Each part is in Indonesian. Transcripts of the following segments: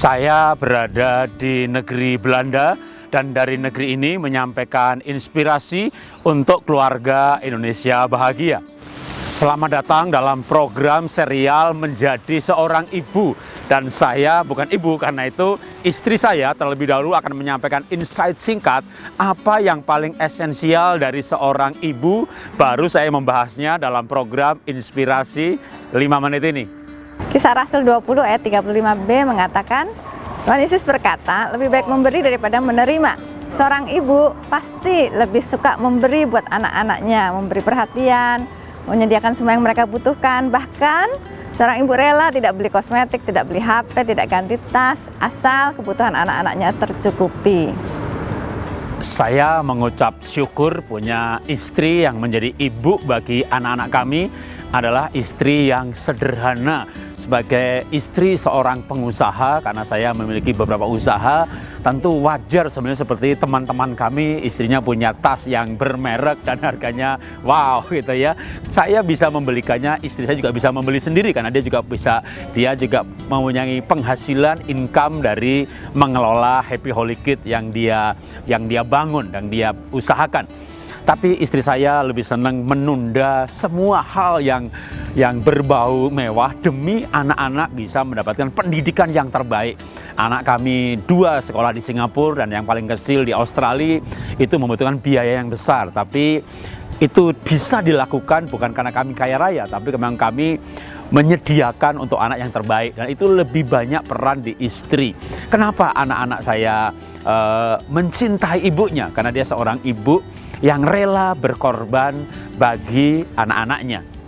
Saya berada di negeri Belanda dan dari negeri ini menyampaikan inspirasi untuk keluarga Indonesia bahagia. Selamat datang dalam program serial Menjadi Seorang Ibu dan saya bukan ibu karena itu istri saya terlebih dahulu akan menyampaikan insight singkat apa yang paling esensial dari seorang ibu baru saya membahasnya dalam program Inspirasi 5 menit ini. Kisah Rasul 20 ayat 35b mengatakan, Tuhan Yesus berkata, lebih baik memberi daripada menerima. Seorang ibu pasti lebih suka memberi buat anak-anaknya, memberi perhatian, menyediakan semua yang mereka butuhkan. Bahkan seorang ibu rela tidak beli kosmetik, tidak beli HP, tidak ganti tas, asal kebutuhan anak-anaknya tercukupi. Saya mengucap syukur punya istri yang menjadi ibu bagi anak-anak kami adalah istri yang sederhana sebagai istri seorang pengusaha karena saya memiliki beberapa usaha. Tentu wajar sebenarnya seperti teman-teman kami istrinya punya tas yang bermerek dan harganya wow gitu ya. Saya bisa membelikannya istri saya juga bisa membeli sendiri karena dia juga bisa dia juga mempunyai penghasilan income dari mengelola Happy Holy Kit yang dia yang dia bangun dan dia usahakan tapi istri saya lebih senang menunda semua hal yang yang berbau mewah demi anak-anak bisa mendapatkan pendidikan yang terbaik. Anak kami dua sekolah di Singapura dan yang paling kecil di Australia itu membutuhkan biaya yang besar. Tapi itu bisa dilakukan bukan karena kami kaya raya, tapi memang kami menyediakan untuk anak yang terbaik dan itu lebih banyak peran di istri. Kenapa anak-anak saya uh, mencintai ibunya? Karena dia seorang ibu yang rela berkorban bagi anak-anaknya.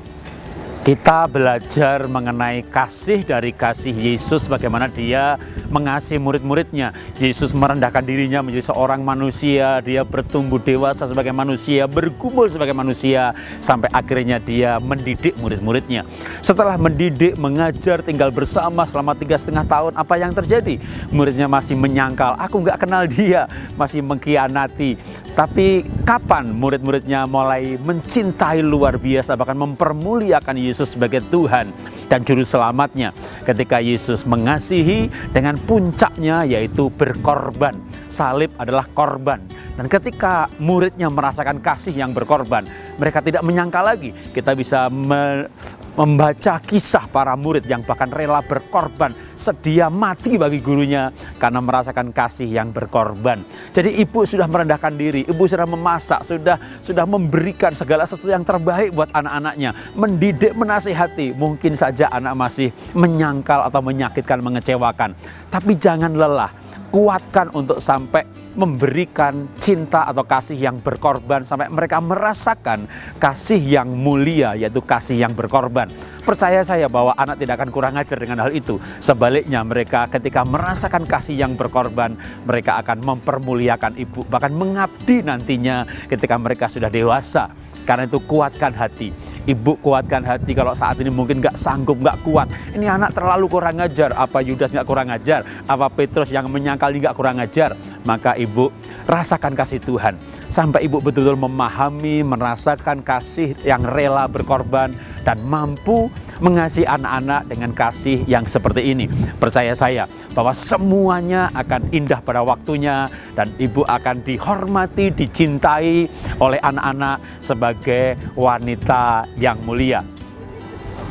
Kita belajar mengenai kasih dari kasih Yesus, bagaimana dia mengasihi murid-muridnya. Yesus merendahkan dirinya menjadi seorang manusia, dia bertumbuh dewasa sebagai manusia, bergumul sebagai manusia, sampai akhirnya dia mendidik murid-muridnya. Setelah mendidik, mengajar, tinggal bersama selama tiga setengah tahun, apa yang terjadi? Muridnya masih menyangkal, aku nggak kenal dia, masih mengkhianati. Tapi kapan murid-muridnya mulai mencintai luar biasa, bahkan mempermuliakan Yesus Yesus sebagai Tuhan dan Juru Selamatnya. Ketika Yesus mengasihi dengan puncaknya yaitu berkorban. Salib adalah korban. Dan ketika muridnya merasakan kasih yang berkorban, mereka tidak menyangka lagi. Kita bisa me membaca kisah para murid yang bahkan rela berkorban, sedia mati bagi gurunya karena merasakan kasih yang berkorban. Jadi ibu sudah merendahkan diri, ibu sudah memasak, sudah sudah memberikan segala sesuatu yang terbaik buat anak-anaknya, mendidik, menasihati. Mungkin saja anak masih menyangkal atau menyakitkan, mengecewakan. Tapi jangan lelah, kuatkan untuk sampai memberikan cinta atau kasih yang berkorban sampai mereka merasakan kasih yang mulia yaitu kasih yang berkorban. Percaya saya bahwa anak tidak akan kurang ajar dengan hal itu. Sebaliknya mereka ketika merasakan kasih yang berkorban, mereka akan mempermuliakan ibu bahkan mengabdi nantinya ketika mereka sudah dewasa. Karena itu kuatkan hati. Ibu kuatkan hati kalau saat ini mungkin nggak sanggup, nggak kuat. Ini anak terlalu kurang ajar. Apa Yudas nggak kurang ajar? Apa Petrus yang menyangkali nggak kurang ajar? Maka ibu rasakan kasih Tuhan. Sampai ibu betul-betul memahami, merasakan kasih yang rela berkorban dan mampu mengasihi anak-anak dengan kasih yang seperti ini. Percaya saya bahwa semuanya akan indah pada waktunya dan ibu akan dihormati, dicintai oleh anak-anak sebagai wanita yang mulia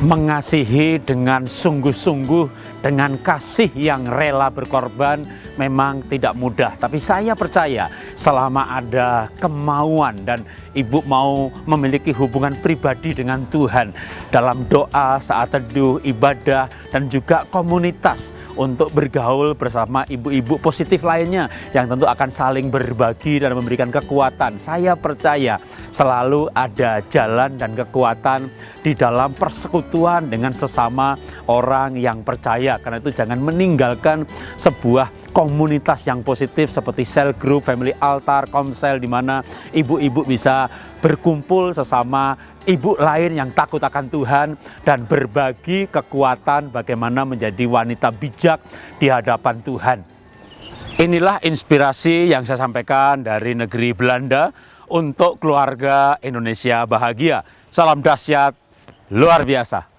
mengasihi dengan sungguh-sungguh, dengan kasih yang rela berkorban, memang tidak mudah. Tapi saya percaya selama ada kemauan dan ibu mau memiliki hubungan pribadi dengan Tuhan dalam doa, saat teduh, ibadah, dan juga komunitas untuk bergaul bersama ibu-ibu positif lainnya yang tentu akan saling berbagi dan memberikan kekuatan. Saya percaya selalu ada jalan dan kekuatan di dalam persekutuan dengan sesama orang yang percaya. Karena itu jangan meninggalkan sebuah komunitas yang positif seperti cell group, family altar, komsel di mana ibu-ibu bisa berkumpul sesama ibu lain yang takut akan Tuhan dan berbagi kekuatan bagaimana menjadi wanita bijak di hadapan Tuhan. Inilah inspirasi yang saya sampaikan dari negeri Belanda untuk keluarga Indonesia bahagia. Salam dahsyat luar biasa.